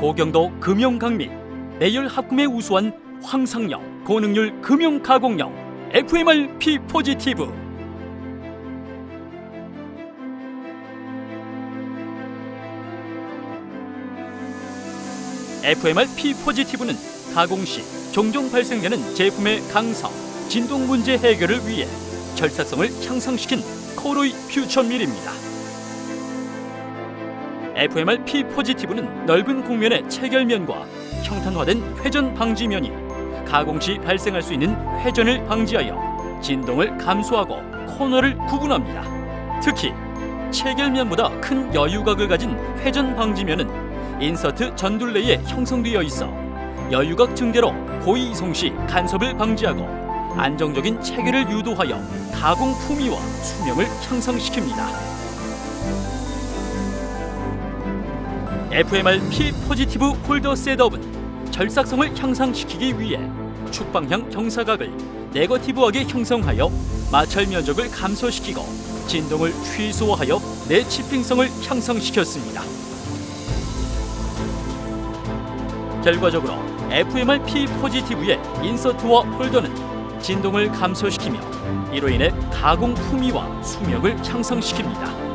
고경도 금융 및 내열 합금에 우수한 황상형 고능률 금융 가공용 FMR P 포지티브 FMR P 포지티브는 가공 시 종종 발생되는 제품의 강성, 진동 문제 해결을 위해 절삭성을 향상시킨 코로이 퓨처밀입니다. FMR P 포지티브는 넓은 곡면의 체결면과 형탄화된 회전 방지면이 가공 시 발생할 수 있는 회전을 방지하여 진동을 감소하고 코너를 구분합니다. 특히 체결면보다 큰 여유각을 가진 회전 방지면은 인서트 전둘레에 형성되어 있어 여유각 증대로 고이 이송 시 간섭을 방지하고 안정적인 체결을 유도하여 가공 품위와 수명을 향상시킵니다. FMR P positive holder setup은 절삭성을 향상시키기 위해 축방향 경사각을 negative하게 형성하여 마찰 면적을 감소시키고 진동을 최소화하여 내chipping성을 향상시켰습니다. 결과적으로 FMR P positive의 insert와 holder는 진동을 감소시키며 이로 인해 가공 품위와 수명을 향상시킵니다.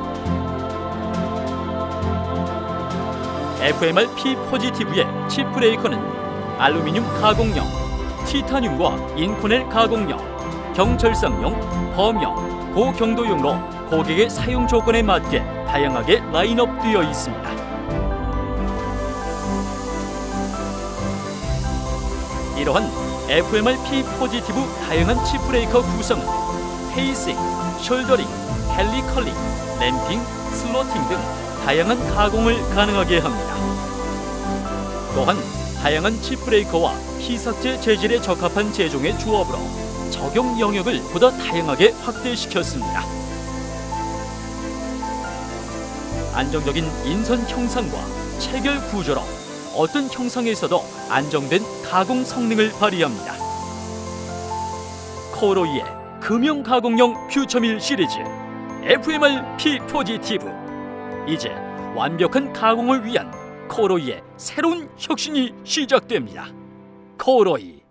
FMR P positive의 chip breaker는 알루미늄 가공용, 티타늄과 인코넬 가공용, 경절삭용, 범용, 고경도용으로 고객의 사용 조건에 맞게 다양하게 라인업되어 있습니다. 이러한 FMR P positive 다양한 chip breaker 구성은 facing, shouldering, helicaling, ramping, slotting 등 다양한 가공을 가능하게 합니다. 또한 다양한 chip breaker와 피삭재 재질에 적합한 제종의 조합으로 적용 영역을 보다 다양하게 확대시켰습니다. 안정적인 인선 형상과 체결 구조로 어떤 형상에서도 안정된 가공 성능을 발휘합니다. 코로이의 금형 가공용 퓨처밀 시리즈 FMR P 포지티브 이제 완벽한 가공을 위한 코로이의 새로운 혁신이 시작됩니다. 코로이